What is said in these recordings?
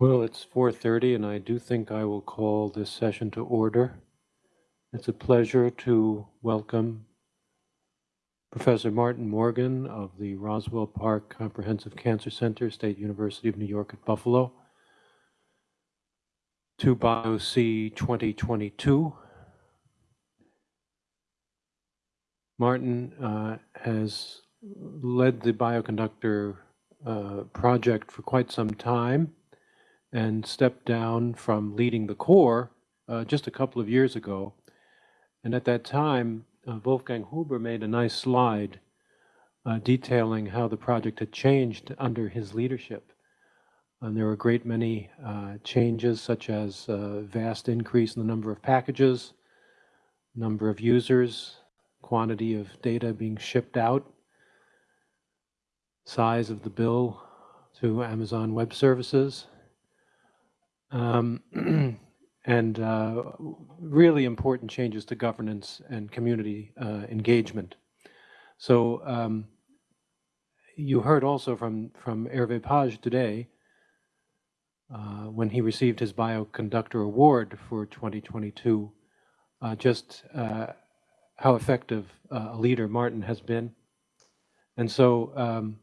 Well, it's 4:30 and I do think I will call this session to order. It's a pleasure to welcome Professor Martin Morgan of the Roswell Park Comprehensive Cancer Center, State University of New York at Buffalo, to BioC 2022. Martin uh, has led the bioconductor uh, project for quite some time and stepped down from leading the core uh, just a couple of years ago. And at that time, uh, Wolfgang Huber made a nice slide uh, detailing how the project had changed under his leadership. And there were a great many uh, changes, such as a vast increase in the number of packages, number of users, quantity of data being shipped out, size of the bill to Amazon Web Services, um, and uh, really important changes to governance and community uh, engagement. So um, you heard also from, from Hervé Pagès today, uh, when he received his Bioconductor Award for 2022, uh, just uh, how effective uh, a leader Martin has been. And so um,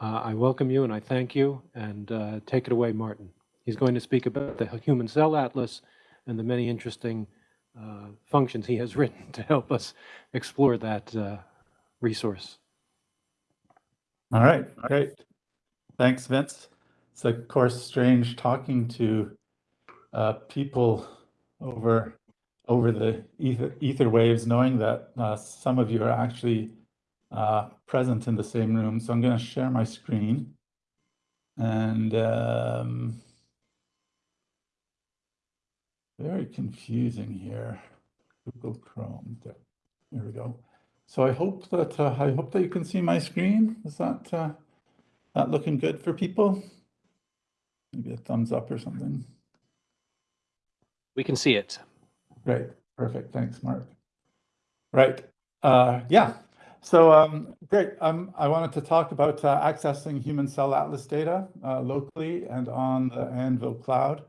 uh, I welcome you and I thank you and uh, take it away, Martin. He's going to speak about the Human Cell Atlas and the many interesting uh, functions he has written to help us explore that uh, resource. All right, great. Thanks, Vince. It's of course strange talking to uh, people over over the ether, ether waves, knowing that uh, some of you are actually uh, present in the same room. So I'm going to share my screen. And um, very confusing here. Google Chrome. There, there we go. So I hope that uh, I hope that you can see my screen. Is that uh, that looking good for people? Maybe a thumbs up or something. We can see it. Great, perfect. Thanks, Mark. Right. Uh, yeah, so um, great. Um, I wanted to talk about uh, accessing human cell atlas data uh, locally and on the Anvil cloud.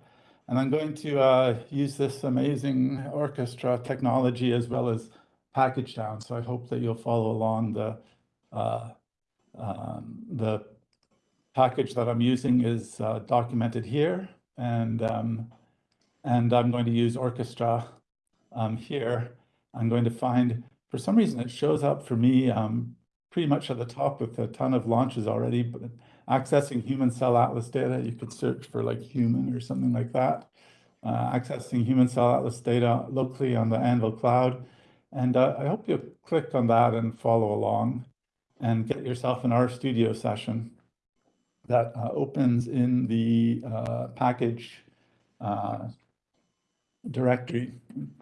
And I'm going to uh, use this amazing orchestra technology as well as pkgdown. So I hope that you'll follow along the uh, um, the package that I'm using is uh, documented here. And, um, and I'm going to use orchestra um, here. I'm going to find for some reason, it shows up for me um, pretty much at the top with a ton of launches already, but accessing human cell atlas data, you could search for like human or something like that. Uh, accessing human cell atlas data locally on the Anvil cloud. And uh, I hope you click on that and follow along and get yourself an RStudio session that uh, opens in the uh, package uh, directory.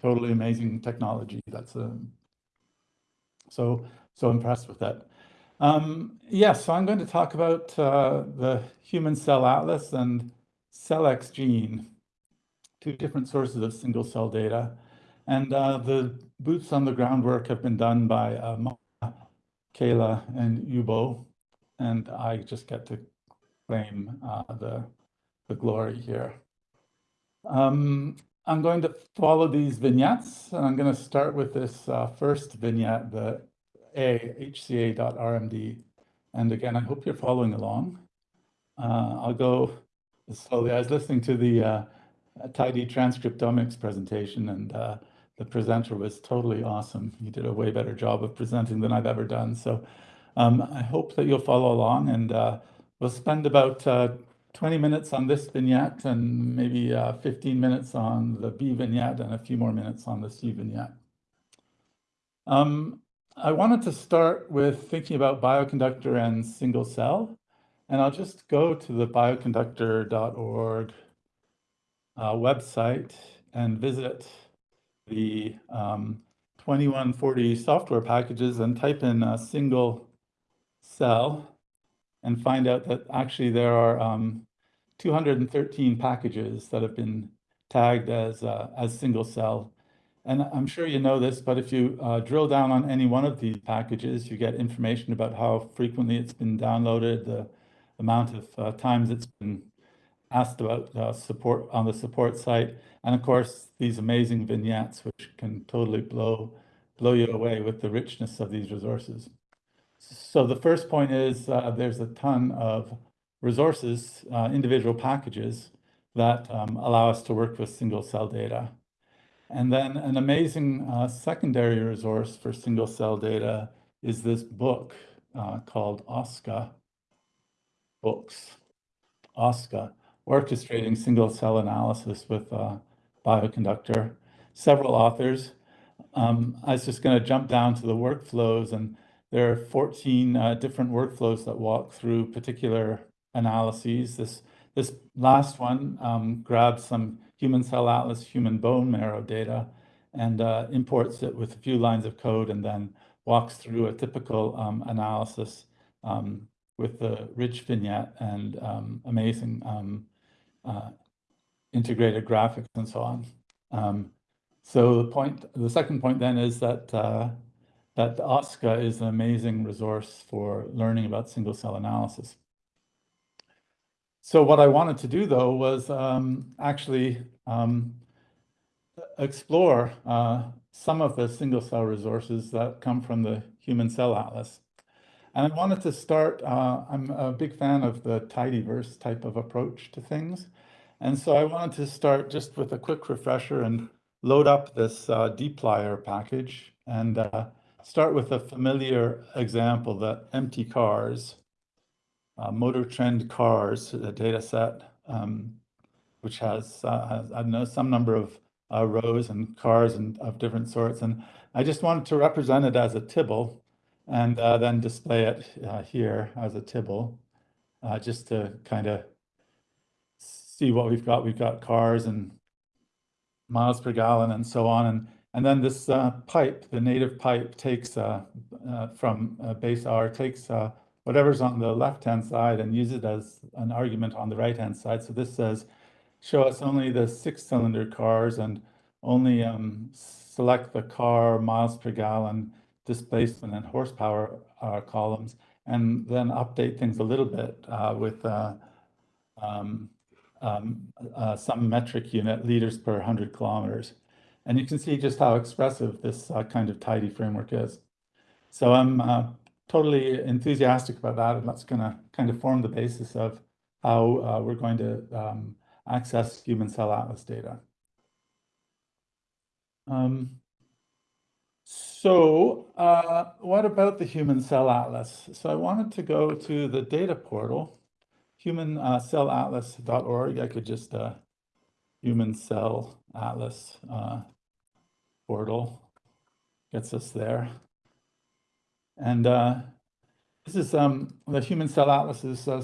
Totally amazing technology. That's a so, so impressed with that. Um, yes, yeah, so I'm going to talk about uh, the Human Cell Atlas and CELLxGENE, two different sources of single cell data. And uh, the boots on the ground work have been done by uh, Kayla and Yubo, and I just get to claim uh, the, the glory here. Um, I'm going to follow these vignettes, and I'm going to start with this uh, first vignette, the A, hca.rmd. And again, I hope you're following along. Uh, I'll go slowly. I was listening to the uh, tidy transcriptomics presentation, and uh, the presenter was totally awesome. He did a way better job of presenting than I've ever done. So um, I hope that you'll follow along, and uh, we'll spend about uh, 20 minutes on this vignette and maybe uh, 15 minutes on the B vignette and a few more minutes on the C vignette. Um, I wanted to start with thinking about bioconductor and single cell. And I'll just go to the bioconductor.org uh, website and visit the um, 2140 software packages and type in a single cell and find out that actually there are um, 213 packages that have been tagged as, uh, as single cell. And I'm sure you know this, but if you uh, drill down on any one of these packages, you get information about how frequently it's been downloaded, the amount of uh, times it's been asked about uh, support on the support site, and of course, these amazing vignettes, which can totally blow, blow you away with the richness of these resources. So the first point is uh, there's a ton of resources, uh, individual packages that um, allow us to work with single cell data. And then an amazing uh, secondary resource for single cell data is this book uh, called OSCA Books. OSCA, Orchestrating Single Cell Analysis with Bioconductor. Several authors. Um, I was just going to jump down to the workflows, and there are 14 uh, different workflows that walk through particular analyses. This, this last one um, grabs some human cell atlas, human bone marrow data, and uh, imports it with a few lines of code and then walks through a typical um, analysis um, with the rich vignette and um, amazing um, uh, integrated graphics and so on. Um, so the point, the second point then is that that OSCA is an amazing resource for learning about single cell analysis. So what I wanted to do though was um, actually um, explore uh, some of the single cell resources that come from the Human Cell Atlas. And I wanted to start, uh, I'm a big fan of the tidyverse type of approach to things. And so I wanted to start just with a quick refresher and load up this uh, dplyr package and uh, start with a familiar example that mtcars, uh, motor trend cars, a data set, um, which has, uh, has, I don't know, some number of uh, rows and cars and of different sorts. And I just wanted to represent it as a tibble and uh, then display it uh, here as a tibble, uh, just to kind of see what we've got. We've got cars and miles per gallon and so on. And, and then this uh, pipe, the native pipe takes uh, uh, from base R, takes whatever's on the left-hand side and use it as an argument on the right-hand side. So this says, show us only the six-cylinder cars and only um, select the car miles per gallon displacement and horsepower uh, columns, and then update things a little bit uh, with uh, um, um, uh, some metric unit, liters per 100 kilometers. And you can see just how expressive this uh, kind of tidy framework is. So I'm uh, totally enthusiastic about that, and that's going to kind of form the basis of how we're going to um, access human cell atlas data. Um, so uh, what about the Human Cell Atlas? So I wanted to go to the data portal, humancellatlas.org. I could just uh, Human Cell Atlas uh, portal gets us there. And uh, this is um, the Human Cell Atlas is uh,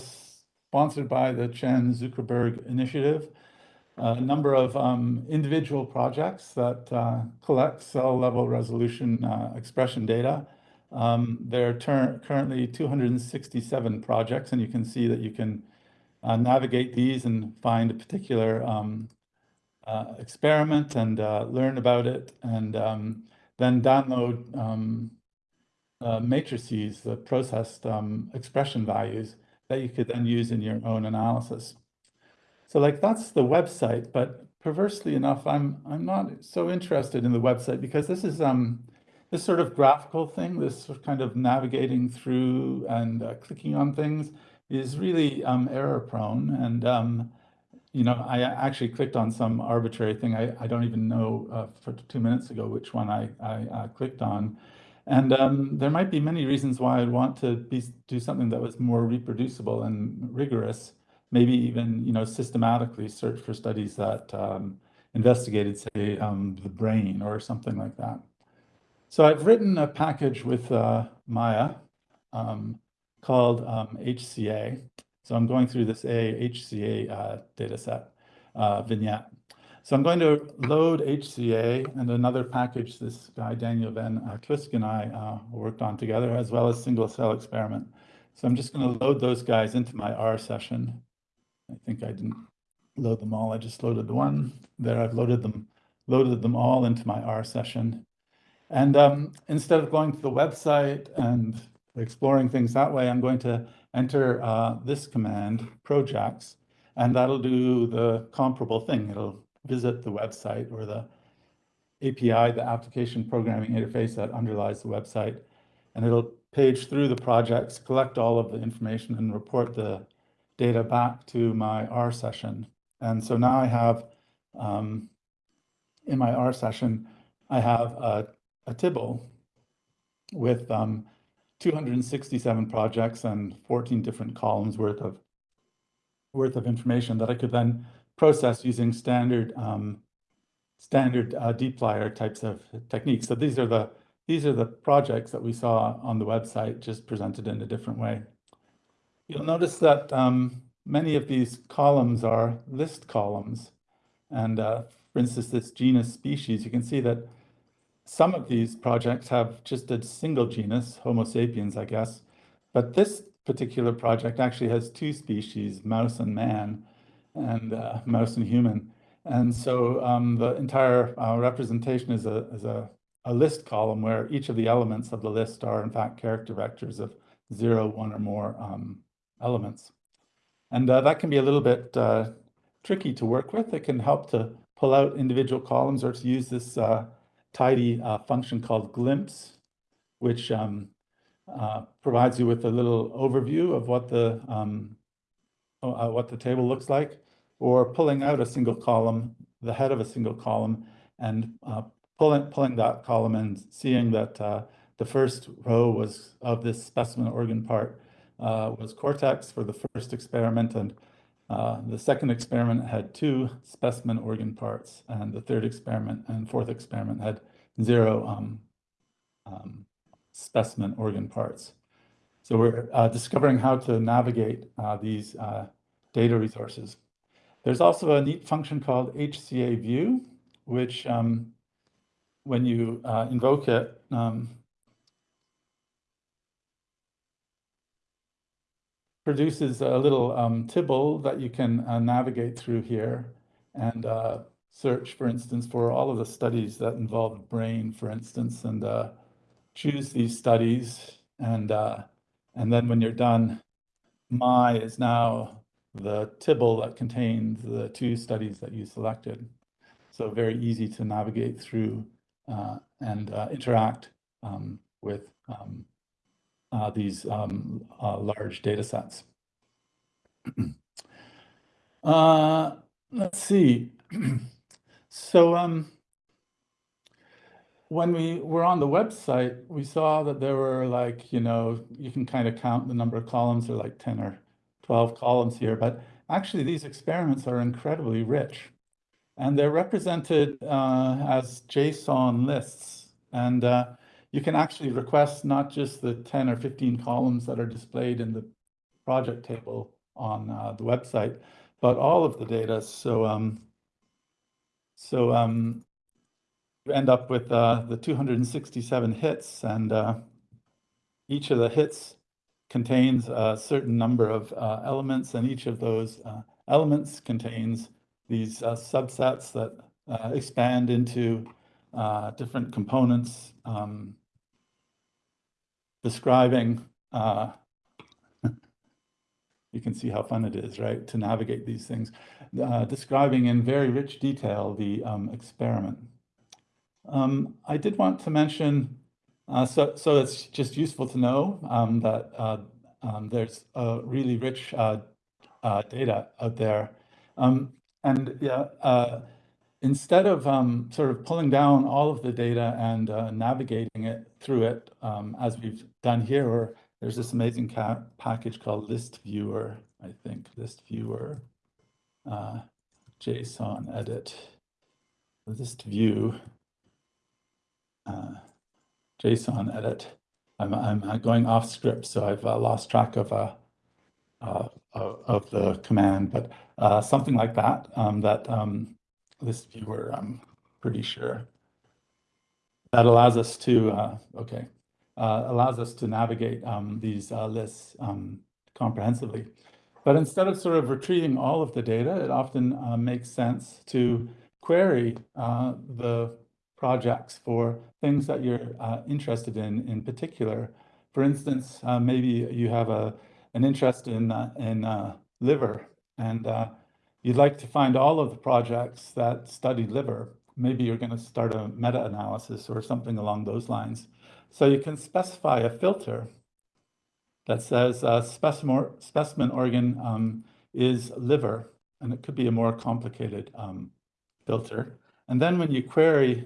sponsored by the Chan Zuckerberg Initiative a number of um, individual projects that uh, collect cell level resolution uh, expression data. Um, there are currently 267 projects, and you can see that you can uh, navigate these and find a particular um, uh, experiment and uh, learn about it, and um, then download um, uh, matrices, the processed um, expression values that you could then use in your own analysis. So like that's the website, but perversely enough, I'm I'm not so interested in the website because this is um this sort of graphical thing, this sort of kind of navigating through and uh, clicking on things is really um, error prone. And um, you know, I actually clicked on some arbitrary thing. I, I don't even know uh, for two minutes ago which one I, I clicked on. And um, there might be many reasons why I'd want to be, do something that was more reproducible and rigorous maybe even you know systematically search for studies that um, investigated, say, um, the brain or something like that. So I've written a package with uh, Maya um, called HCA. So I'm going through this AHCA uh, data set uh, vignette. So I'm going to load HCA and another package this guy, Daniel Van Twisk and I uh, worked on together, as well as single cell experiment. So I'm just going to load those guys into my R session. I think I didn't load them all. I just loaded the one. There I've loaded them, loaded them all into my R session. And um, instead of going to the website and exploring things that way, I'm going to enter uh, this command, projects, and that'll do the comparable thing. It'll visit the website or the API, the application programming interface that underlies the website, and it'll page through the projects, collect all of the information and report the data back to my R session. And so now I have, um, in my R session, I have a, a Tibble with um, 267 projects and 14 different columns worth of worth of information that I could then process using standard um, standard uh, dplyr types of techniques. So these are the these are the projects that we saw on the website, just presented in a different way. You'll notice that um, many of these columns are list columns. And uh, for instance, this genus species, you can see that some of these projects have just a single genus, Homo sapiens, I guess. But this particular project actually has two species, mouse and man, and uh, mouse and human. And so um, the entire uh, representation is a, is a a list column where each of the elements of the list are in fact character vectors of zero, one or more um, elements. And uh, that can be a little bit uh, tricky to work with. It can help to pull out individual columns or to use this uh, tidy uh, function called glimpse, which um, uh, provides you with a little overview of what the um, uh, what the table looks like, or pulling out a single column, the head of a single column, and pulling, pulling that column and seeing that uh, the first row was of this specimen organ part uh, was cortex for the first experiment and uh, the second experiment had two specimen organ parts and the third experiment and fourth experiment had zero um, um, specimen organ parts. So we're uh, discovering how to navigate uh, these uh, data resources. There's also a neat function called HCA view, which um, when you uh, invoke it, produces a little um, Tibble that you can uh, navigate through here and uh, search, for instance, for all of the studies that involve brain, for instance, and uh, choose these studies. And, uh, and then when you're done, my is now the Tibble that contains the two studies that you selected. So very easy to navigate through uh, and uh, interact um, with um, uh, these um, large data sets. let's see. so um, when we were on the website, we saw that there were like, you know, you can kind of count the number of columns, or like 10 or 12 columns here, but actually these experiments are incredibly rich. And they're represented uh, as JSON lists. And uh, you can actually request not just the 10 or 15 columns that are displayed in the project table on uh, the website, but all of the data. So, um, so um, you end up with uh, the 267 hits, and uh, each of the hits contains a certain number of uh, elements, and each of those elements contains these uh, subsets that uh, expand into uh, different components um, describing, uh, you can see how fun it is, right, to navigate these things, uh, describing in very rich detail the um, experiment. Um, I did want to mention, uh, so, so it's just useful to know um, that um, there's really rich data out there. Um, and yeah, uh, instead of um, sort of pulling down all of the data and uh, navigating it through it, um, as we've done here, or there's this amazing package called listviewer, I think, listviewer, uh, jsonedit, List View, uh, jsonedit. I'm, I'm going off script, so I've uh, lost track of uh, uh, of the command, but uh, something like that, um, that um, listviewer, I'm pretty sure. That allows us to, uh, okay, uh, allows us to navigate um, these uh, lists um, comprehensively. But instead of sort of retrieving all of the data, it often uh, makes sense to query the projects for things that you're interested in in particular. For instance, maybe you have a an interest in uh, in uh, liver, and uh, you'd like to find all of the projects that study liver, maybe you're going to start a meta-analysis or something along those lines. So you can specify a filter that says uh, specimen, specimen organ um, is liver, and it could be a more complicated um, filter. And then when you query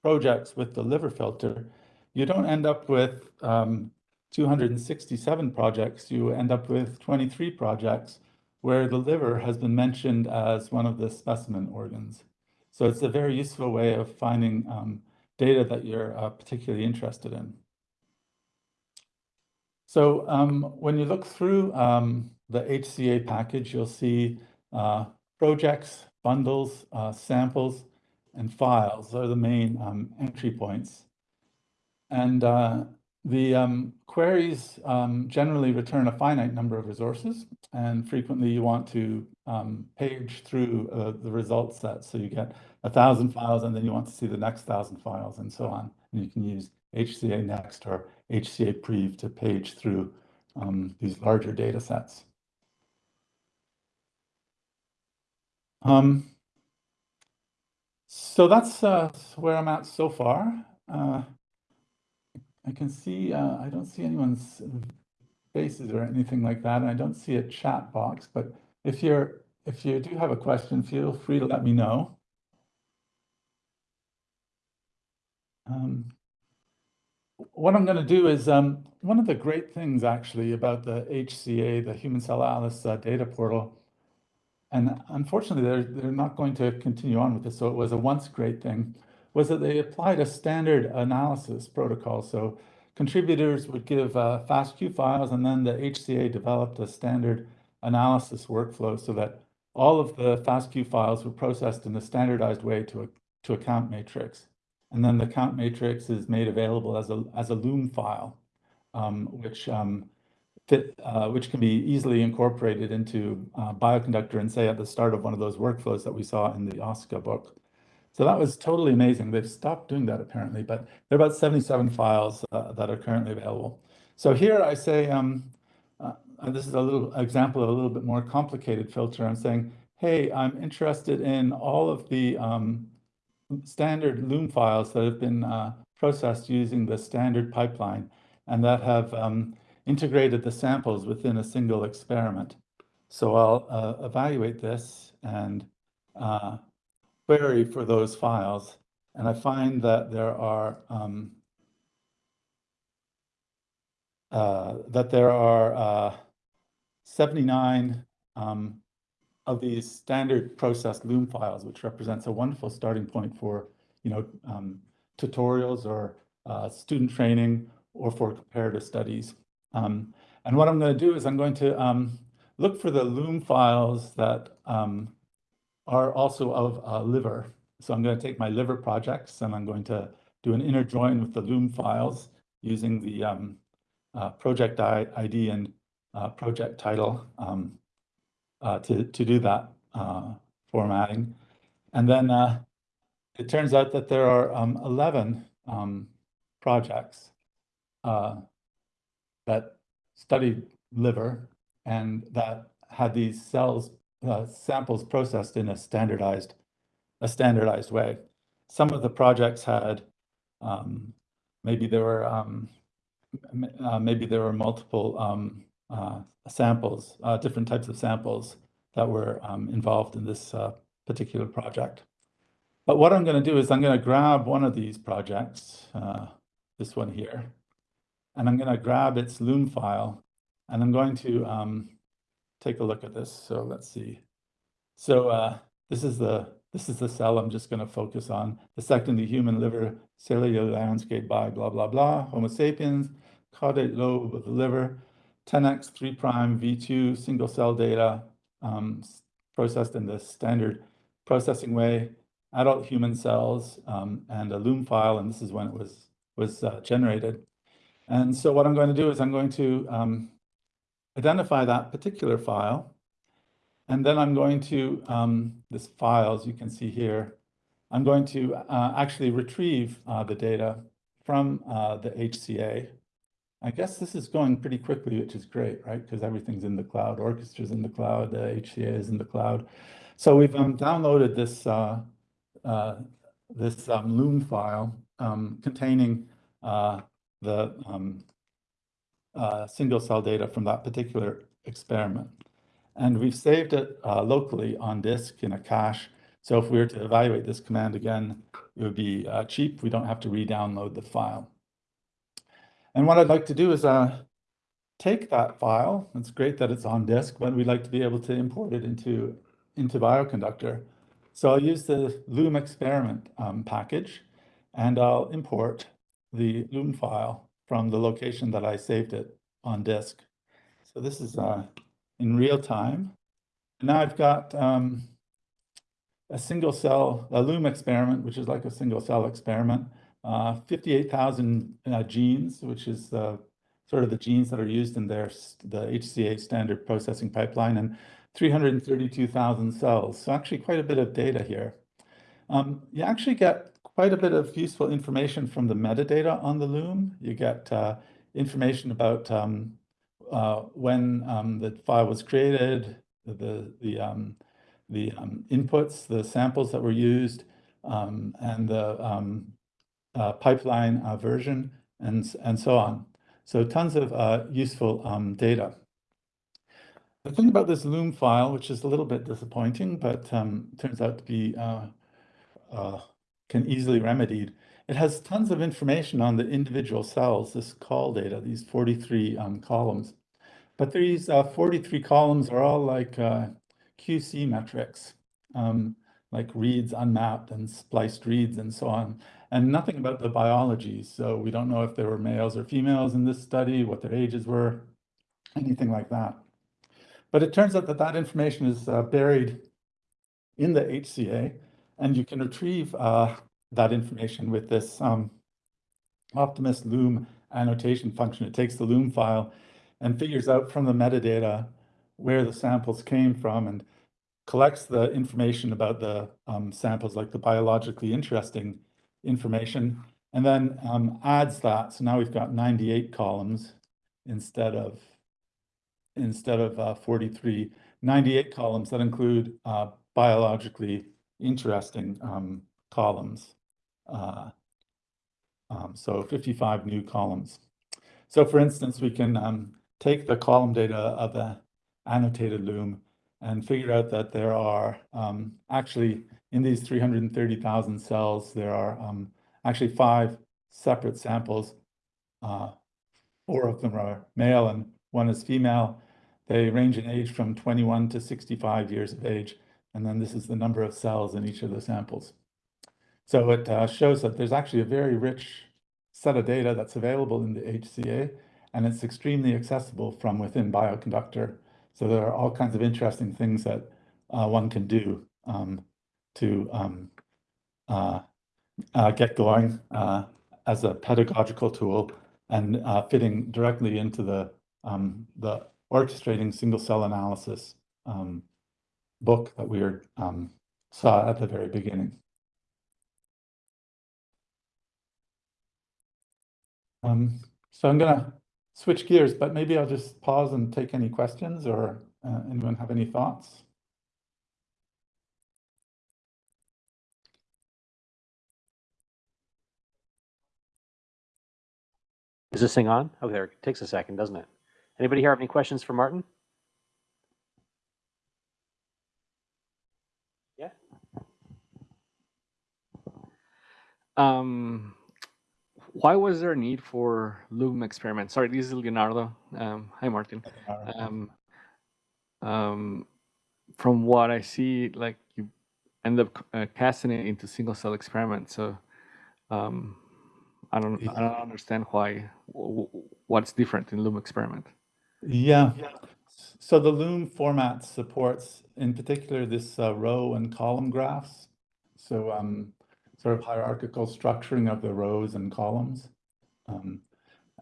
projects with the liver filter, you don't end up with um, 267 projects, you end up with 23 projects where the liver has been mentioned as one of the specimen organs. So it's a very useful way of finding um, data that you're uh, particularly interested in. So um, when you look through um, the HCA package, you'll see uh, projects, bundles, uh, samples, and files are the main um, entry points. And uh, the um, queries um, generally return a finite number of resources, and frequently you want to um, page through uh, the result set. So you get a thousand files, and then you want to see the next thousand files, and so on. And you can use HCA Next or HCA Prev to page through um, these larger data sets. Um, so that's uh, where I'm at so far. Uh, I can see, uh, I don't see anyone's faces or anything like that. And I don't see a chat box, but if you're, if you do have a question, feel free to let me know. Um, what I'm going to do is um, one of the great things actually about the HCA, the Human Cell Atlas uh, data portal, and unfortunately they're, they're not going to continue on with this, so it was a once great thing, was that they applied a standard analysis protocol. So contributors would give uh, FASTQ files, and then the HCA developed a standard analysis workflow so that all of the FASTQ files were processed in a standardized way to a, to a count matrix. And then the count matrix is made available as a, as a Loom file, um, which, um, fit, uh, which can be easily incorporated into uh, Bioconductor and say at the start of one of those workflows that we saw in the OSCA book. So that was totally amazing. They've stopped doing that apparently, but there are about 77 files uh, that are currently available. So here I say, um, uh, this is a little example of a little bit more complicated filter. I'm saying, hey, I'm interested in all of the um, standard Loom files that have been uh, processed using the standard pipeline and that have um, integrated the samples within a single experiment. So I'll uh, evaluate this and uh, query for those files. And I find that there are um, uh, that there are uh, 79 um, of these standard processed Loom files, which represents a wonderful starting point for, you know, um, tutorials or uh, student training or for comparative studies. Um, and what I'm going to do is I'm going to um, look for the Loom files that um, are also of uh, liver. So I'm going to take my liver projects and I'm going to do an inner join with the Loom files using the um, uh, project ID and uh, project title. Um, uh, to, to do that uh, formatting. And then uh, it turns out that there are um, 11 um, projects that studied liver and that had these cells uh, samples processed in a standardized a standardized way. Some of the projects had um, maybe there were um, uh, maybe there were multiple um, uh, samples, uh, different types of samples that were um, involved in this uh, particular project. But what I'm going to do is I'm going to grab one of these projects, uh, this one here, and I'm going to grab its Loom file, and I'm going to um, take a look at this. So let's see. So uh, this is the this is the cell I'm just going to focus on. The Dissecting the human liver cellular landscape by blah, blah, blah. Homo sapiens, caudate lobe of the liver, 10x 3' V2 single cell data, um, processed in the standard processing way, adult human cells, um, and a Loom file, and this is when it was, was uh, generated. And so what I'm going to do is I'm going to um, identify that particular file, and then I'm going to, um, this file, as you can see here, I'm going to uh, actually retrieve uh, the data from uh, the HCA I guess this is going pretty quickly, which is great, right? Because everything's in the cloud, Orchestra's in the cloud, uh, HCA is in the cloud. So we've um, downloaded this uh, uh, this um, Loom file um, containing uh, the um, uh, single cell data from that particular experiment. And we've saved it uh, locally on disk in a cache. So if we were to evaluate this command again, it would be uh, cheap. We don't have to re-download the file. And what I'd like to do is uh, take that file. It's great that it's on disk, but we'd like to be able to import it into, into Bioconductor. So I'll use the Loom experiment um, package, and I'll import the Loom file from the location that I saved it on disk. So this is uh, in real time. Now I've got um, a single cell, a Loom experiment, which is like a single cell experiment, uh, 58,000 uh, genes, which is uh, sort of the genes that are used in their the HCA standard processing pipeline, and 332,000 cells. So actually quite a bit of data here. Um, you actually get quite a bit of useful information from the metadata on the Loom. You get uh, information about um, uh, when um, the file was created, the the um, the um, inputs, the samples that were used, um, and the um, uh, pipeline uh, version, and and so on. So tons of uh, useful data. The thing about this Loom file, which is a little bit disappointing, but turns out to be uh, uh, can easily remedied. It has tons of information on the individual cells, this colData, these 43 um, columns. But these uh, 43 columns are all like uh, QC metrics, um, like reads unmapped and spliced reads and so on, and nothing about the biology. So we don't know if there were males or females in this study, what their ages were, anything like that. But it turns out that that information is uh, buried in the HCA, and you can retrieve uh, that information with this um, Optimus Loom annotation function. It takes the Loom file and figures out from the metadata where the samples came from and collects the information about the um, samples, like the biologically interesting information, and then um, adds that. So now we've got 98 columns instead of instead of uh, 43, 98 columns that include uh, biologically interesting um, columns. Uh, um, so 55 new columns. So for instance, we can um, take the column data of the annotated loom and figure out that there are um, actually in these 330,000 cells, there are um, actually five separate samples. Uh, four of them are male and one is female. They range in age from 21 to 65 years of age. And then this is the number of cells in each of the samples. So it uh, shows that there's actually a very rich set of data that's available in the HCA, and it's extremely accessible from within Bioconductor. So there are all kinds of interesting things that uh, one can do um, to um, uh, uh get going uh, as a pedagogical tool and uh, fitting directly into the um, the orchestrating single cell analysis um, book that we were, um, saw at the very beginning. Um, so I'm going to switch gears, but maybe I'll just pause and take any questions or uh, anyone have any thoughts? Is this thing on? Oh, there, it takes a second, doesn't it? Anybody here have any questions for Martin? Um, why was there a need for Loom experiment? Sorry, this is Leonardo. Um, hi, Martin. Um, um, from what I see, like you end up uh, casting it into single cell experiments. So um, I don't, I don't understand why. What's different in Loom experiment? Yeah. So the Loom format supports, in particular, this uh, row and column graphs. So um, sort of hierarchical structuring of the rows and columns. Um,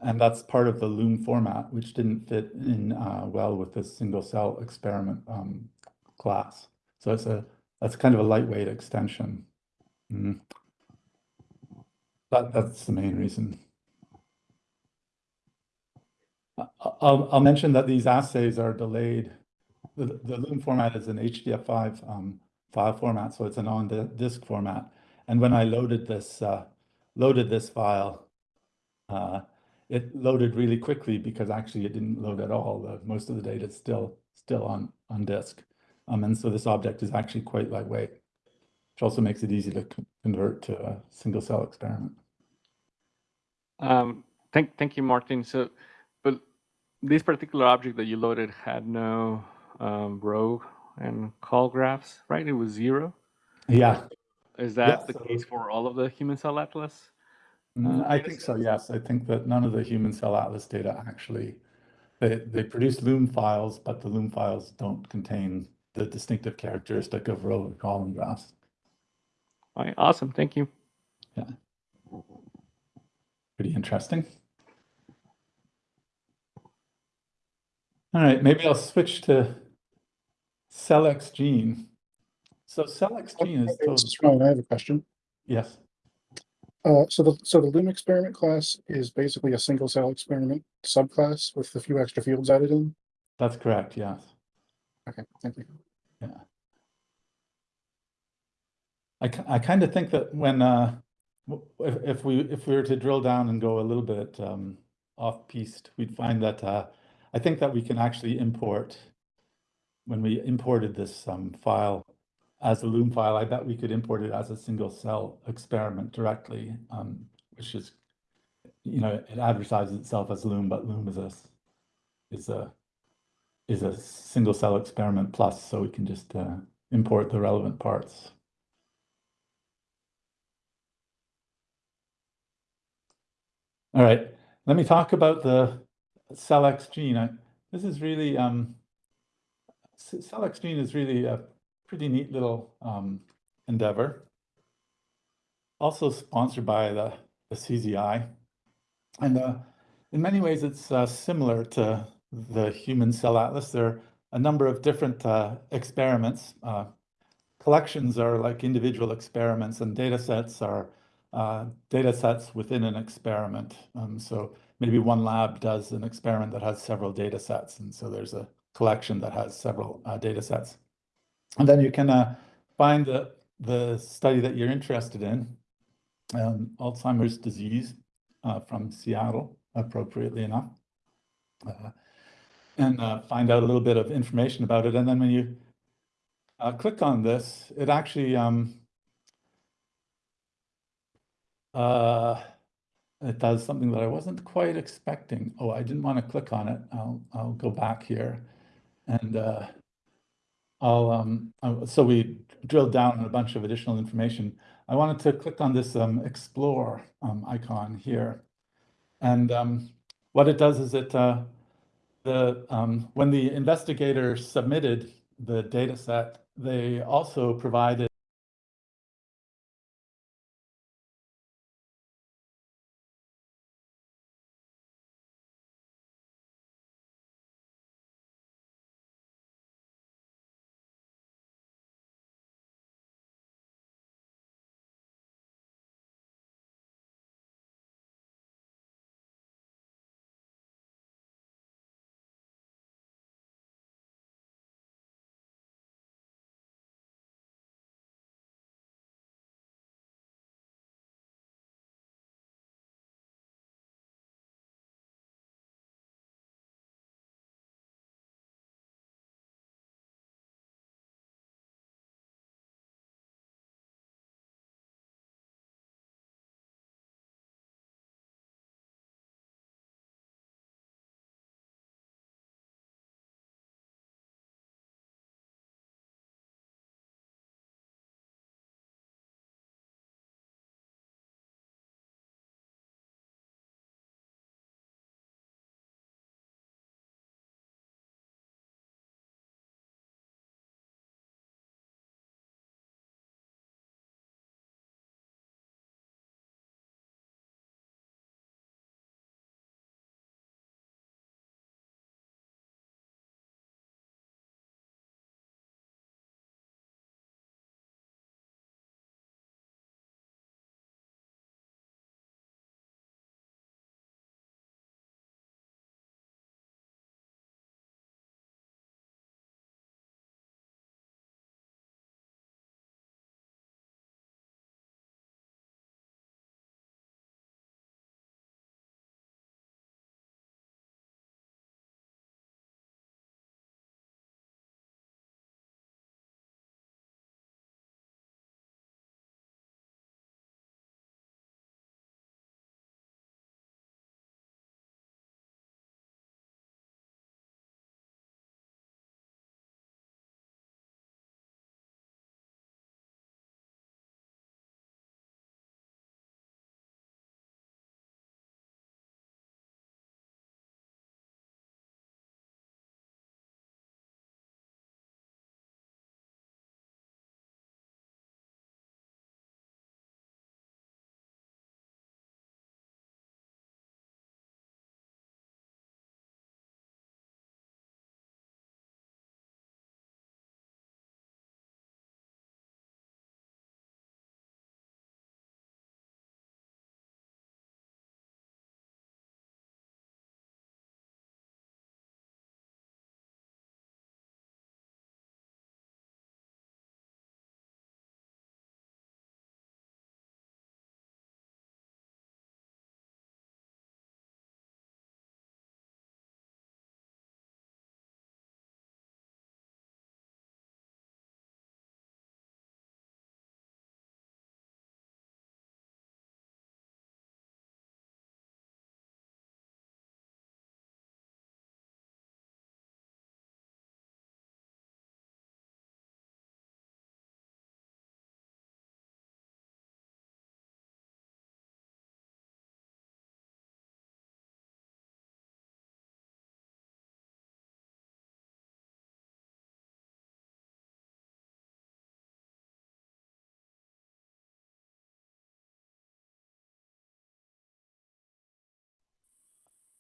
and that's part of the Loom format, which didn't fit in uh, well with this single cell experiment um, class. So it's a that's kind of a lightweight extension. Mm. That, that's the main reason. I'll, I'll mention that these assays are delayed. The, the Loom format is an HDF5 um, file format, so it's an on-disk format. And when I loaded this, uh, loaded this file, uh, it loaded really quickly because actually it didn't load at all. The, most of the data is still, still on, on disk. Um, and so this object is actually quite lightweight, which also makes it easy to convert to a single cell experiment. Um, thank, thank you, Martin. So, but this particular object that you loaded had no um, row and call graphs, right? It was zero. Yeah, Is that the so- case for all of the human cell atlas? Mm, Uh, I think so, yes. I think that none of the human cell atlas data actually, they, they produce Loom files, but the Loom files don't contain the distinctive characteristic of row and column graphs. All right, awesome. Thank you. Yeah. Pretty interesting. All right, maybe I'll switch to CELLxGENE. So CELLxGENE is, This is Ryan. I have a question. yes, Uh, so the, so the Loom experiment class is basically a single cell experiment subclass with a few extra fields added in. that's correct, yes. Okay, thank you. Yeah. I, ki- I kind of think that when, uh, w- if, if we, if we were to drill down and go a little bit, um, off-piste, we'd find that, uh, I think that we can actually import, when we imported this, um, file as a Loom file, I bet we could import it as a single cell experiment directly, um, which is, you know, it advertises itself as Loom, but Loom is a, is a, is a single cell experiment plus, so we can just, uh, import the relevant parts. All right, let me talk about the CELLxGENE. I, this is really, um, CELLxGENE is really a pretty neat little um, endeavor. Also sponsored by the, the CZI. And uh, in many ways, it's uh, similar to the Human Cell Atlas. There are a number of different uh, experiments. Uh, collections are like individual experiments, and data sets are uh, data sets within an experiment. Um, so maybe one lab does an experiment that has several data sets, and so there's a collection that has several uh, data sets. And then you can uh, find the, the study that you're interested in, um, Alzheimer's disease uh, from Seattle, appropriately enough, uh, and uh, find out a little bit of information about it. And then when you uh, click on this, it actually um, uh, it does something that I wasn't quite expecting. Oh, I didn't want to click on it. I'll I'll go back here, and I'll um. uh, So we drilled down on a bunch of additional information. I wanted to click on this um, explore um, icon here, and um, what it does is it uh, the um, when the investigator submitted the data set, they also provided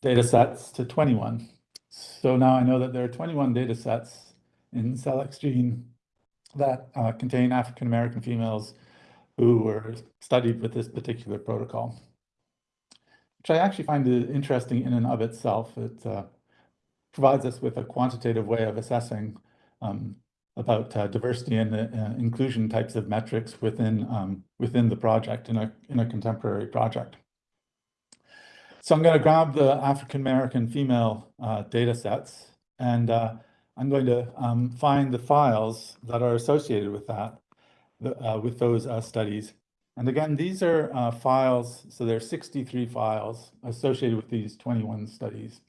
data sets to 21. So now I know that there are 21 data sets in CELLxGENE that uh, contain African American females who were studied with this particular protocol, which I actually find interesting in and of itself. It uh, provides us with a quantitative way of assessing um, about uh, diversity and uh, inclusion types of metrics within um, within the project in a in a contemporary project. So I'm going to grab the African American female uh, data sets and uh, I'm going to um, find the files that are associated with that, the, uh, with those uh, studies. And again, these are uh, files, so there are 63 files associated with these 21 studies.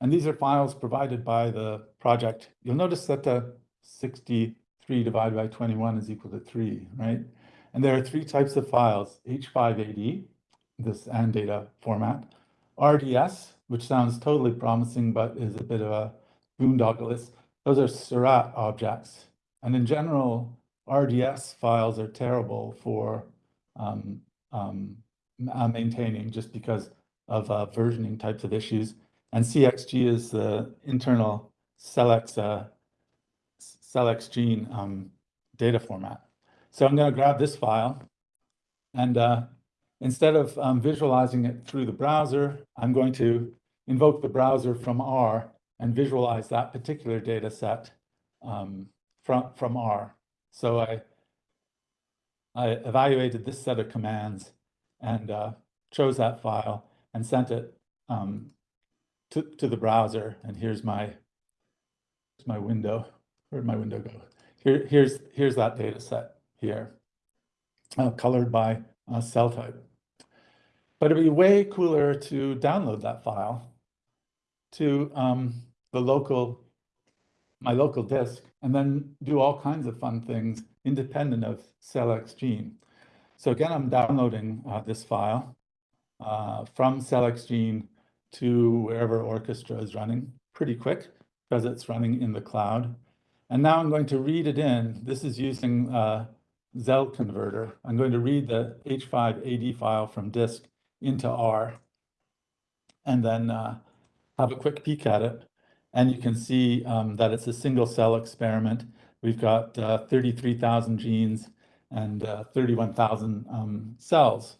And these are files provided by the project. You'll notice that the 63 divided by 21 is equal to 3, right? And there are three types of files, H5AD, this AnnData format, RDS, which sounds totally promising, but is a bit of a boondoggle. Those are Seurat objects. And in general, RDS files are terrible for um, um, maintaining just because of uh, versioning types of issues. And CXG is the internal Celex, uh, CELLxGENE um, data format. So I'm going to grab this file and uh, instead of um, visualizing it through the browser, I'm going to invoke the browser from R and visualize that particular data set um, from, from R. So I, I evaluated this set of commands and uh, chose that file and sent it um, to, to the browser. And here's my, here's my window. Where'd my window go? Here, here's, here's that data set here, uh, colored by uh, cell type. But it'd be way cooler to download that file to um, the local, my local disk, and then do all kinds of fun things independent of CELLxGENE. So again, I'm downloading uh, this file uh, from CELLxGENE to wherever Orchestra is running pretty quick because it's running in the cloud. And now I'm going to read it in. This is using uh, zellkonverter. I'm going to read the H5AD file from disk into R and then uh, have a quick peek at it. And you can see um, that it's a single cell experiment. We've got uh, 33,000 genes and uh, 31,000 um, cells.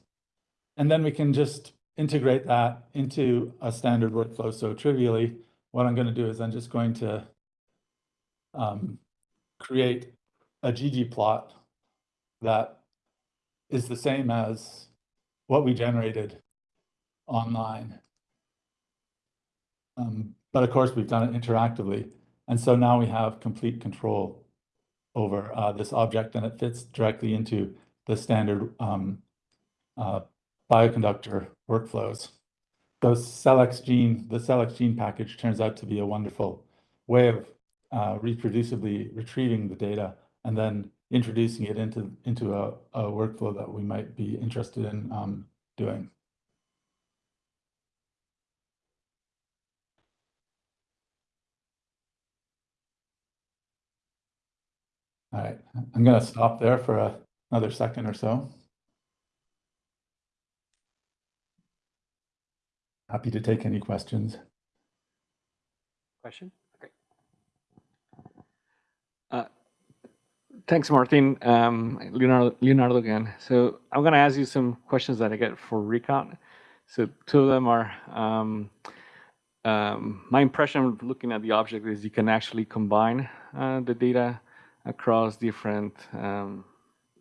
And then we can just integrate that into a standard workflow. So trivially, what I'm going to do is I'm just going to um, create a ggplot that is the same as what we generated online. Um, but of course, we've done it interactively. And so now we have complete control over uh, this object and it fits directly into the standard um, uh, bioconductor workflows. The CELLxGENE, the CELLxGENE package turns out to be a wonderful way of uh, reproducibly retrieving the data and then introducing it into, into a, a workflow that we might be interested in um, doing. All right, I'm going to stop there for a, another second or so. Happy to take any questions. Question? Okay. Thanks, Martin. Um, Leonardo, Leonardo again. So I'm going to ask you some questions that I get for recount. So two of them are, um, um, my impression of looking at the object is you can actually combine uh, the data across different um,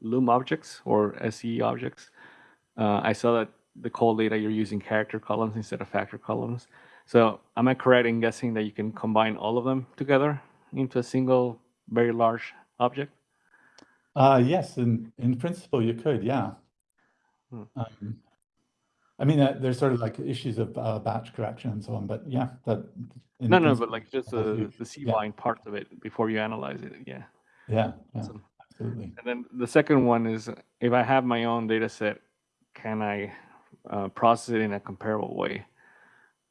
Loom objects or SE objects. Uh, I saw that the colData you're using character columns instead of factor columns. So am I correct in guessing that you can combine all of them together into a single very large object? Uh, yes, in, in principle, you could, yeah. Hmm. Um, I mean, uh, there's sort of like issues of uh, batch correction and so on, but yeah, that. No, no, but like just the, the C Yeah. line part of it before you analyze it. Yeah. Yeah, yeah, absolutely. And then the second one is if I have my own data set, can I uh, process it in a comparable way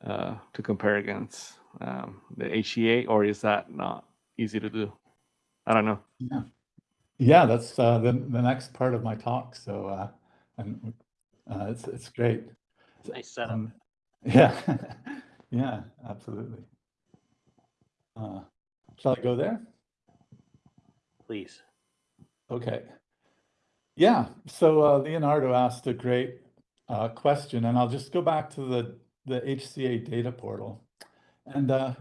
uh, to compare against um, the HCA, or is that not easy to do? I don't know. Yeah, yeah, that's uh, the the next part of my talk. So, uh, and uh, it's it's great. Nice setup. Um, Yeah, yeah, absolutely. Uh, shall I go there? Please. Okay. Yeah, so uh, Leonardo asked a great uh, question, and I'll just go back to the, the HCA data portal. And uh,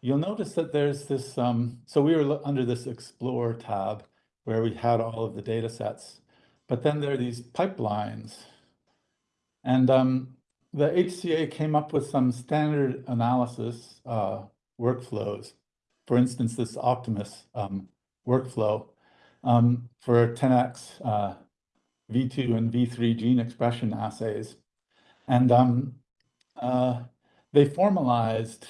you'll notice that there's this, um, so we were under this Explore tab where we had all of the data sets, but then there are these pipelines. And um, the HCA came up with some standard analysis uh, workflows. For instance, this Optimus um, workflow um, for 10x uh, V2 and V3 gene expression assays. And um, uh, they formalized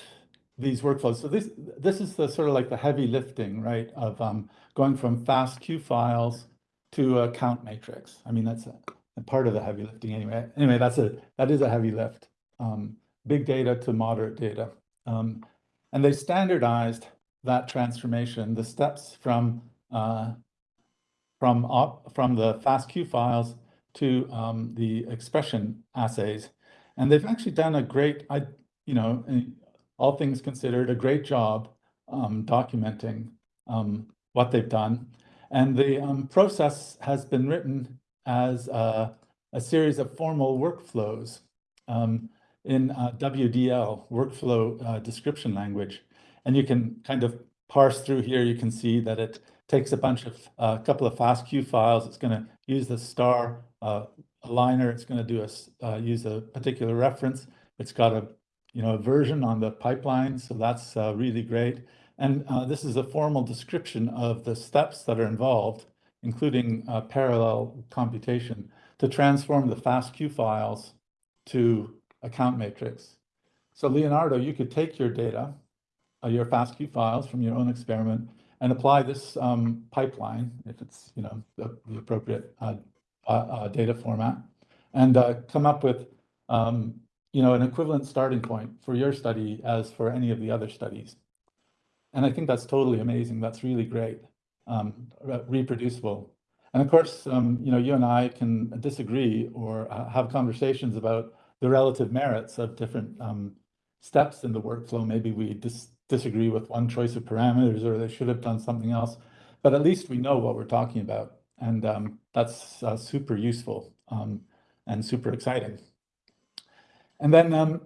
these workflows. So this this is the sort of like the heavy lifting, right, of um, going from FASTQ files to a count matrix. I mean, that's a, a part of the heavy lifting anyway. Anyway, that's a that is a heavy lift. Um, big data to moderate data. Um, and they standardized that transformation, the steps from uh, from op, from the FASTQ files to um, the expression assays, and they've actually done a great, I you know, all things considered, a great job um, documenting um, what they've done, and the um, process has been written as a, a series of formal workflows um, in uh, WDL workflow uh, description language, and you can kind of parse through here. You can see that it takes a bunch of a uh, couple of FASTQ files. It's going to use the star uh, aligner. It's going to do a uh, use a particular reference. It's got a you know version on the pipeline, so that's uh, really great. And uh, this is a formal description of the steps that are involved, including uh, parallel computation, to transform the FASTQ files to a count matrix. So Leonardo, you could take your data, your FASTQ files from your own experiment, and apply this um, pipeline, if it's you know the, the appropriate uh, uh, uh, data format, and uh, come up with um, you know an equivalent starting point for your study as for any of the other studies. And I think that's totally amazing. That's really great, um, reproducible. And of course, um, you know, you and I can disagree or uh, have conversations about the relative merits of different um, steps in the workflow. Maybe we dis disagree with one choice of parameters or they should have done something else, but at least we know what we're talking about. And um, that's uh, super useful um, and super exciting. And then um,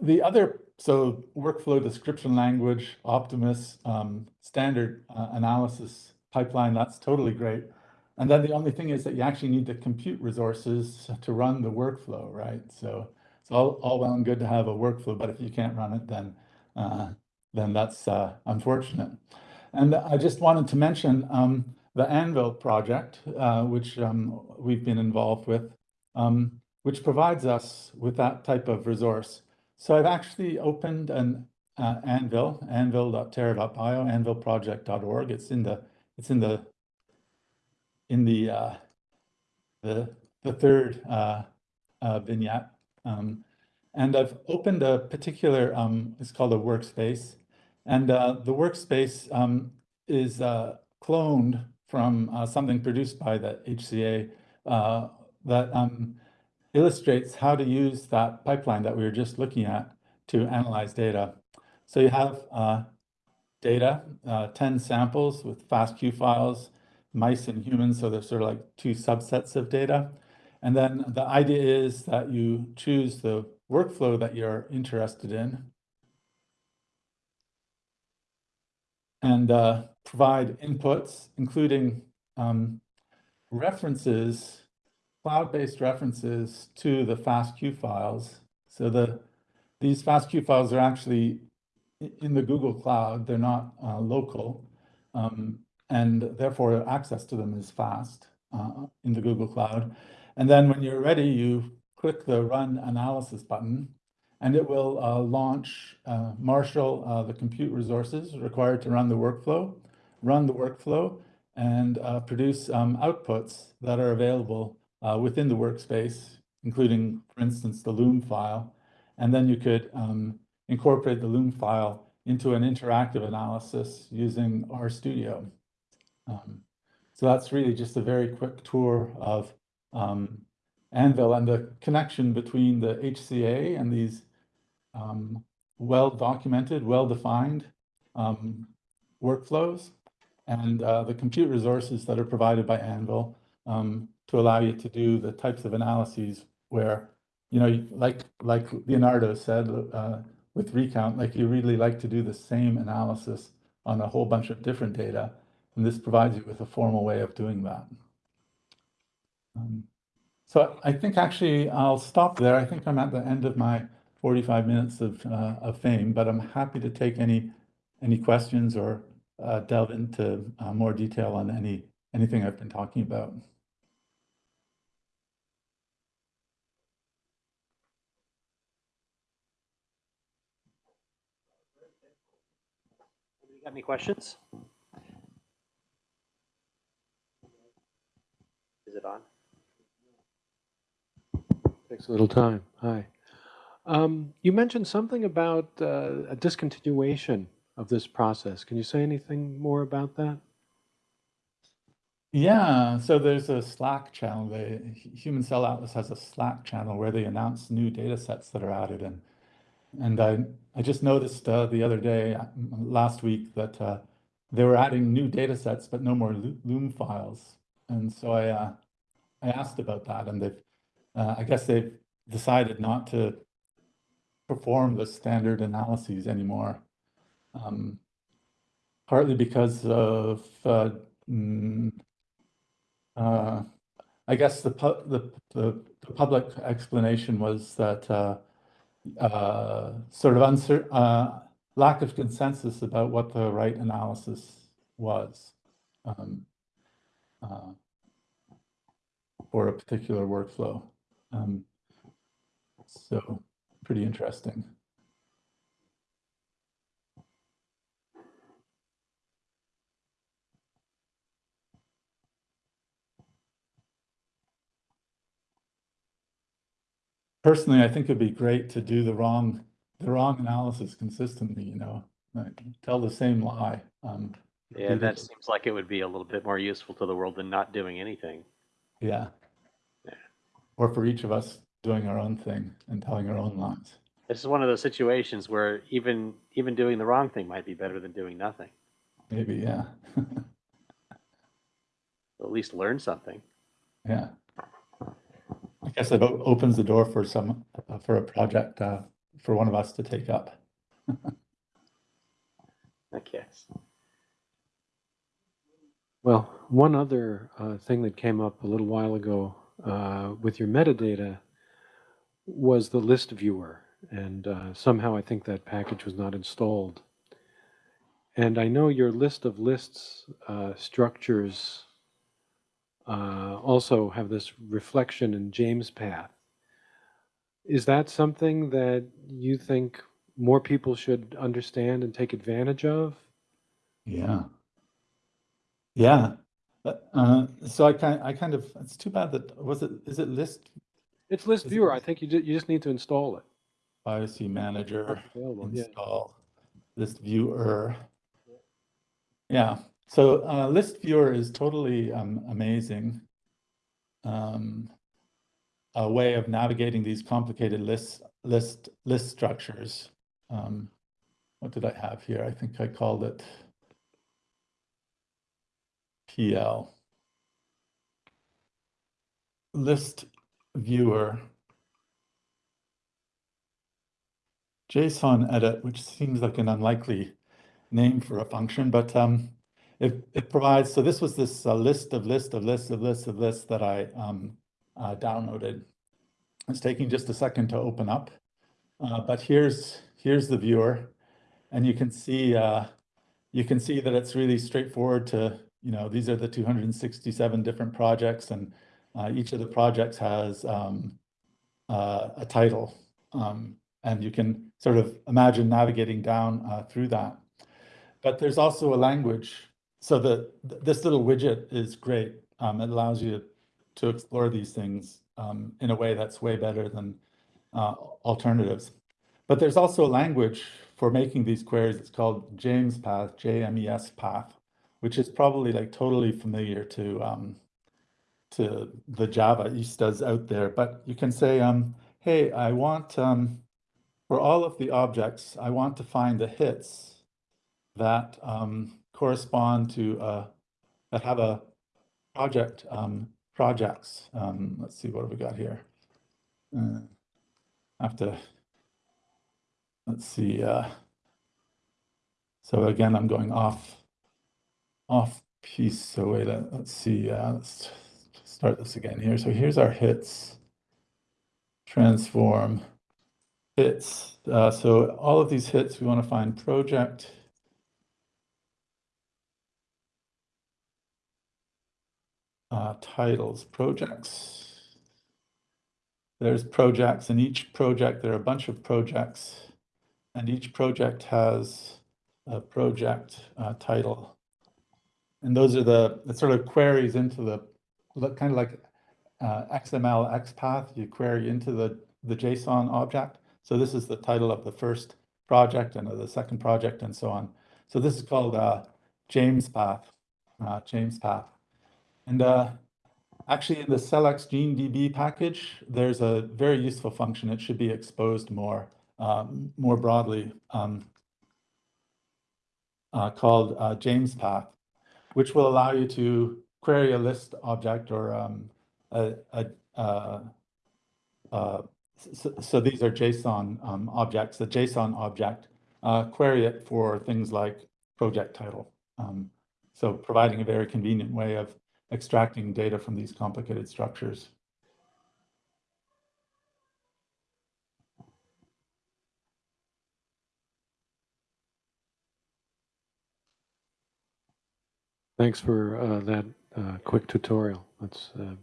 the other, so workflow description language, Optimus, um, standard uh, analysis pipeline, that's totally great. And then the only thing is that you actually need to compute resources to run the workflow, right? So it's all, all well and good to have a workflow, but if you can't run it, then uh, then that's uh, unfortunate. And I just wanted to mention um, the Anvil project, uh, which um, we've been involved with, um, which provides us with that type of resource. So I've actually opened an uh, Anvil, anvil.terra.bio, anvilproject.org. It's in the it's in the in the uh, the the third uh, uh, vignette. Um, and I've opened a particular, um, it's called a workspace. And uh, the workspace um, is uh, cloned from something produced by the HCA that um, illustrates how to use that pipeline that we were just looking at to analyze data. So you have uh, data, uh, 10 samples with FASTQ files, mice and humans, so there's sort of like two subsets of data. And then the idea is that you choose the workflow that you're interested in and uh, provide inputs, including um, references, cloud-based references to the FASTQ files. So the these FASTQ files are actually in the Google Cloud. They're not uh, local, um, and therefore access to them is fast uh, in the Google Cloud. And then when you're ready, you click the Run Analysis button, and it will uh, launch, uh, marshal uh, the compute resources required to run the workflow, run the workflow, and uh, produce um, outputs that are available uh, within the workspace, including, for instance, the Loom file. And then you could um, incorporate the Loom file into an interactive analysis using RStudio. Um, so that's really just a very quick tour of um, Anvil and the connection between the HCA and these um, well-documented, well-defined um, workflows and uh, the compute resources that are provided by Anvil um, to allow you to do the types of analyses where, you know, like like Leonardo said uh, with Recount, like you really like to do the same analysis on a whole bunch of different data, and this provides you with a formal way of doing that. Um, so I think actually I'll stop there. I think I'm at the end of my 45 minutes of, uh, of fame, but I'm happy to take any any questions or uh, delve into uh, more detail on any anything I've been talking about. You got any questions? Is it on? Takes a little time. Hi. Um, you mentioned something about uh, a discontinuation of this process. Can you say anything more about that? Yeah, so there's a Slack channel. The Human Cell Atlas has a Slack channel where they announce new data sets that are added in. And I, I just noticed uh, the other day, last week, that uh, they were adding new data sets, but no more Loom files. And so I, uh, I asked about that, and they've, uh, I guess they've decided not to perform the standard analyses anymore. Um, partly because of uh, mm, uh, I guess the, the, the, the public explanation was that uh, sort of uncer- uh, lack of consensus about what the right analysis was um, uh, for a particular workflow. Um, so pretty interesting. Personally, I think it'd be great to do the wrong, the wrong analysis consistently, you know, like, tell the same lie. Um, Yeah, that repeatedly. seems like it would be a little bit more useful to the world than not doing anything. Yeah. Yeah. Or for each of us doing our own thing and telling our own lies. This is one of those situations where even even doing the wrong thing might be better than doing nothing. Maybe, yeah. At least learn something. Yeah. I guess it o- opens the door for some, uh, for a project, uh, for one of us to take up. I guess. Well, one other uh, thing that came up a little while ago uh, with your metadata was the listviewer. And uh, somehow I think that package was not installed. And I know your list of lists uh, structures uh, also have this reflection in JMESPath. Is that something that you think more people should understand and take advantage of? Yeah. Yeah. Uh, uh, so I kind, I kind of, it's too bad that, was it, is it list It's list Is it- viewer. I think you, you just need to install it. privacy manager? Available, yeah. install listviewer. Yeah, so uh, listviewer is totally um, amazing. Um, a way of navigating these complicated list list list structures. Um, what did I have here? I think I called it PL. List viewer. jsonedit, which seems like an unlikely name for a function, but um, it, it provides, so this was this uh, list of list of lists of lists of lists that I um, uh, downloaded. It's taking just a second to open up, uh, but here's here's the viewer, and you can see uh, you can see that it's really straightforward to, you know, these are the 267 different projects, and uh, each of the projects has um, uh, a title. Um, and you can sort of imagine navigating down through that. But there's also a language. So the this little widget is great. Um, it allows you to explore these things um, in a way that's way better than uh, alternatives. But there's also a language for making these queries. It's called JMESPath, J-M-E-S Path, which is probably like totally familiar to um, to the Javaistas out there. But you can say, um, hey, I want um, for all of the objects, I want to find the hits that um, correspond to uh, that have a project um, projects. Um, let's see what have we got here. Uh, have to let's see. Uh, so again, I'm going off off piece. So wait, let's see. Uh, let's start this again here. So here's our hits. Transform hits. Uh, so all of these hits, we want to find project. Uh, titles, projects. There's projects, and each project, there are a bunch of projects, and each project has a project uh, title. And those are the, it sort of queries into the, look kind of like uh, XML XPath, you query into the, the JSON object. So this is the title of the first project and of the second project and so on. So this is called uh, JMESPath, uh, JMESPath. And uh, actually in the cellxgenedp package, there's a very useful function. It should be exposed more, um, more broadly um, uh, called uh, JMESPath, which will allow you to query a list object or um, a, a, uh, uh, so, so these are JSON um, objects, the JSON object, uh, query it for things like project title. Um, so providing a very convenient way of extracting data from these complicated structures. Thanks for uh, that uh, quick tutorial. That's uh,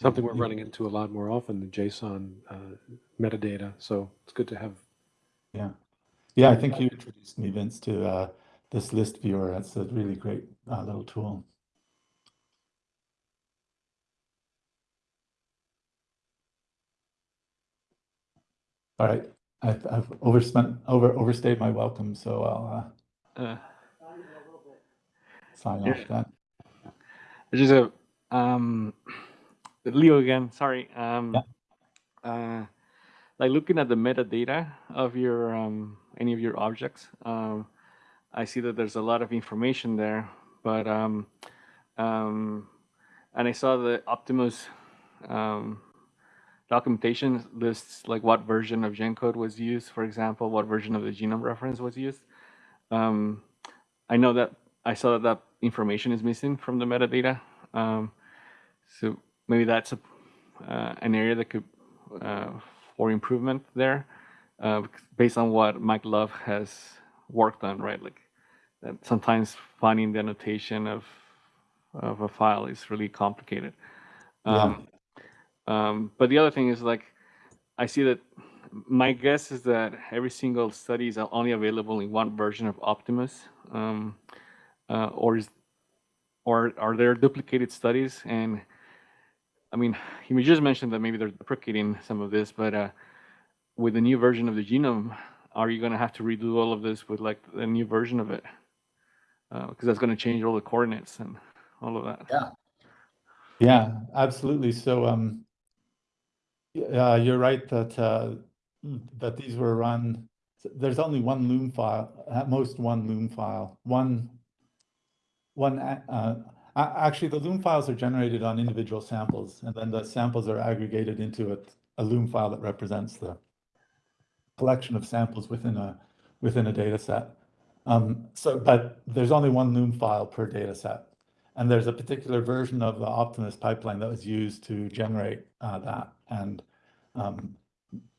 something we're running into a lot more often, the JSON uh, metadata. So it's good to have. Yeah. Yeah, I think you introduced me, Vince, to uh, this listviewer. That's a really great uh, little tool. All right, I've, I've overspent, over overstayed my welcome, so I'll Uh, uh, sign Yeah. off then. Just a um, Leo again. Sorry. Um, Yeah. uh, like looking at the metadata of your um, any of your objects, um, I see that there's a lot of information there. But um, um, and I saw the Optimus um, documentation lists like what version of GenCode was used, for example, what version of the genome reference was used. Um, I know that I saw that that information is missing from the metadata. Um, so maybe that's a, uh, an area that could uh, for improvement there, uh, based on what Mike Love has worked on, right? Like sometimes finding the annotation of of a file is really complicated. Um, um, but the other thing is like, I see that my guess is that every single study is only available in one version of Optimus, um, uh, or is, or are there duplicated studies? And I mean, you just mentioned that maybe they're deprecating some of this, but uh, with the new version of the genome, are you going to have to redo all of this with like a new version of it? Because that's going to change all the coordinates and all of that. Yeah. Yeah, absolutely. So, um, yeah, you're right that uh, that these were run. There's only one Loom file, at most one Loom file, one one. Uh, actually, the Loom files are generated on individual samples, and then the samples are aggregated into a, a Loom file that represents the collection of samples within a within a data set. Um, so, but there's only one Loom file per data set. And there's a particular version of the Optimus pipeline that was used to generate uh, that. And, um,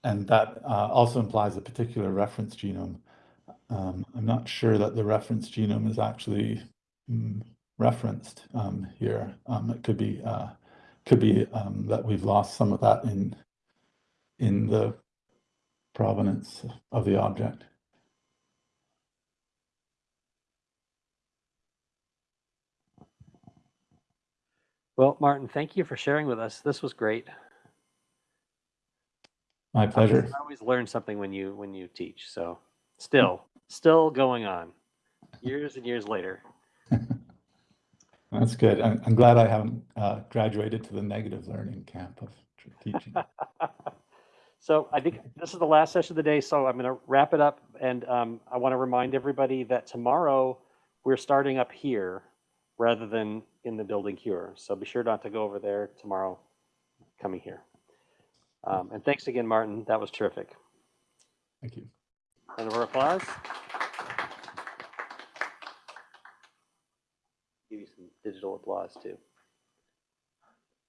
and that uh, also implies a particular reference genome. Um, I'm not sure that the reference genome is actually mm, referenced um, here. Um, it could be, uh, could be um, that we've lost some of that in, in the provenance of the object. Well, Martin, thank you for sharing with us. This was great. My pleasure. I always learn something when you when you teach. So still, still going on, years and years later. That's good. I'm, I'm glad I haven't uh, graduated to the negative learning camp of teaching. So I think this is the last session of the day, so I'm going to wrap it up. And um, I want to remind everybody that tomorrow we're starting up here rather than in the building here. So be sure not to go over there tomorrow, coming here. Um, and thanks again, Martin. That was terrific. Thank you. Round of applause. Give you some digital applause too.